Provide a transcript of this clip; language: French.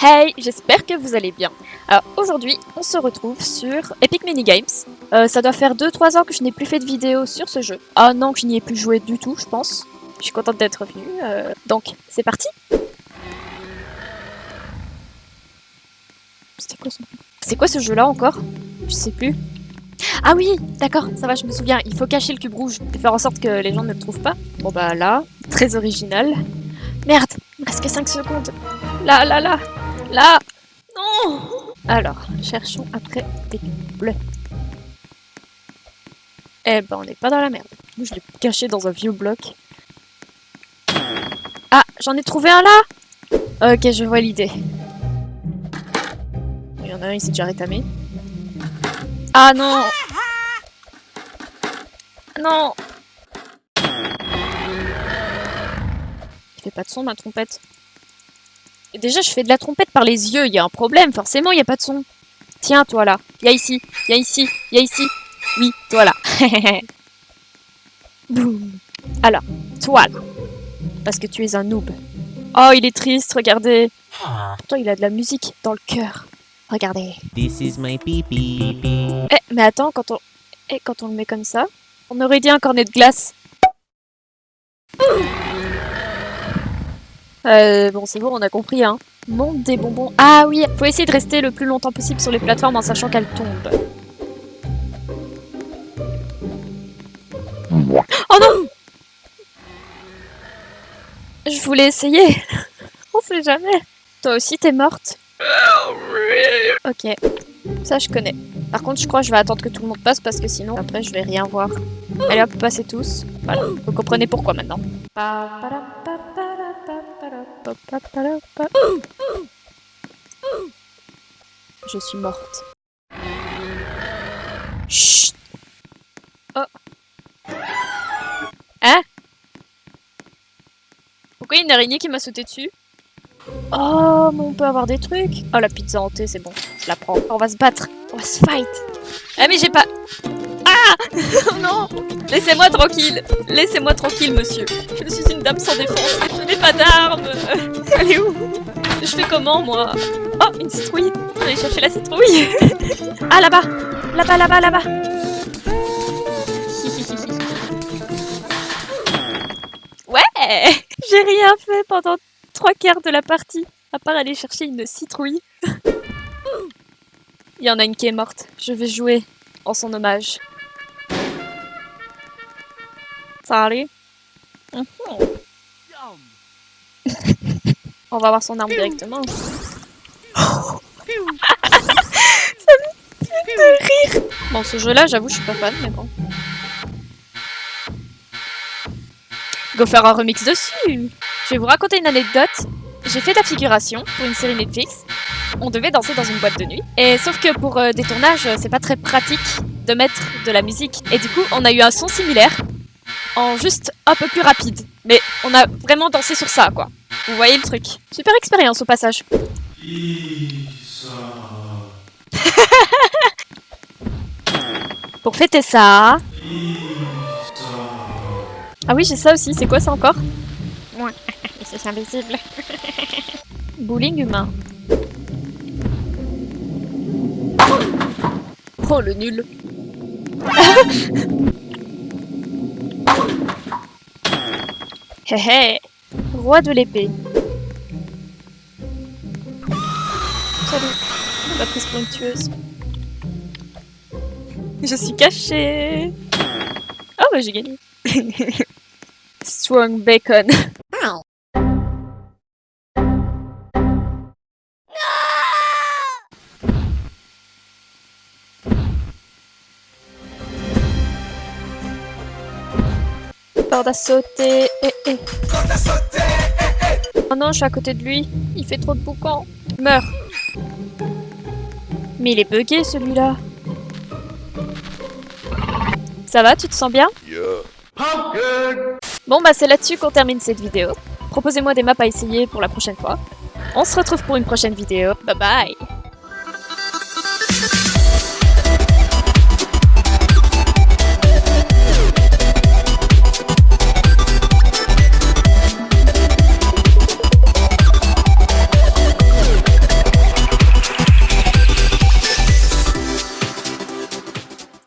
Hey, j'espère que vous allez bien. Alors aujourd'hui, on se retrouve sur Epic Mini Games. Euh, ça doit faire 2-3 ans que je n'ai plus fait de vidéo sur ce jeu. Ah non, que je n'y ai plus joué du tout, je pense. Je suis contente d'être revenue. euh, Donc, c'est parti. C'est quoi ce jeu-là encore? Je sais plus. Ah oui, d'accord, ça va, je me souviens. Il faut cacher le cube rouge et faire en sorte que les gens ne le trouvent pas. Bon bah là, très original. Merde, il me reste que 5 secondes. Là, là, là, là Non Alors, cherchons après des bleus. Eh ben, on n'est pas dans la merde. Moi, je l'ai caché dans un vieux bloc. Ah, j'en ai trouvé un là Ok, je vois l'idée. Il y en a un, il s'est déjà rétamé. Ah non Non Il fait pas de son ma trompette. Déjà je fais de la trompette par les yeux, il y a un problème, forcément il y a pas de son. Tiens toi là, viens ici, viens ici, viens ici. Oui, toi là. Boum. Alors, toi là. Parce que tu es un noob. Oh il est triste, regardez. Pourtant il a de la musique dans le cœur. Regardez. This is my pee. Eh, mais attends, quand on... Eh, quand on le met comme ça, on aurait dit un cornet de glace. Euh, bon, c'est bon, on a compris, hein. Monde des bonbons. Ah oui, faut essayer de rester le plus longtemps possible sur les plateformes en sachant qu'elles tombent. Oh non Je voulais essayer. on sait jamais. Toi aussi, t'es morte? Ok, ça je connais. Par contre, je crois que je vais attendre que tout le monde passe parce que sinon, après, je vais rien voir. Allez hop, passez tous. Voilà, vous comprenez pourquoi maintenant. Je suis morte. Chut Oh Hein? Pourquoi il y a une araignée qui m'a sauté dessus? Oh, mais on peut avoir des trucs. Oh, la pizza hantée, c'est bon. Je la prends. On va se battre. On va se fight. Ah, mais j'ai pas... Ah non Laissez-moi tranquille. Laissez-moi tranquille, monsieur. Je suis une dame sans défense. Je n'ai pas d'armes. Elle est où? Je fais comment, moi? Oh, une citrouille. Je vais aller chercher la citrouille. ah, là-bas. Là-bas, là-bas, là-bas. Ouais J'ai rien fait pendant trois quarts de la partie, à part aller chercher une citrouille. Il y en a une qui est morte. Je vais jouer en son hommage. Salut. Mhm. On va voir son arme directement. Ça me fait de rire. Bon, ce jeu-là, j'avoue, je suis pas fan, mais bon. Go faire un remix dessus Je vais vous raconter une anecdote. J'ai fait de la figuration pour une série Netflix. On devait danser dans une boîte de nuit. Et sauf que pour euh, des tournages, euh, c'est pas très pratique de mettre de la musique. Et du coup, on a eu un son similaire, en juste un peu plus rapide. Mais on a vraiment dansé sur ça, quoi. Vous voyez le truc. Super expérience au passage. pour fêter ça... Ah oui, j'ai ça aussi. C'est quoi ça encore? C'est invisible. Bowling humain. Oh, le nul. Hé hé Roi de l'épée. Salut. Ma prise pour une tueuse. Je suis cachée. Oh, bah j'ai gagné. Strong bacon. Corde à sauter. Eh, eh. Oh non, je suis à côté de lui. Il fait trop de boucans. Meurs. Mais il est bugué celui-là. Ça va, tu te sens bien? Bon bah c'est là-dessus qu'on termine cette vidéo. Proposez-moi des maps à essayer pour la prochaine fois. On se retrouve pour une prochaine vidéo. Bye bye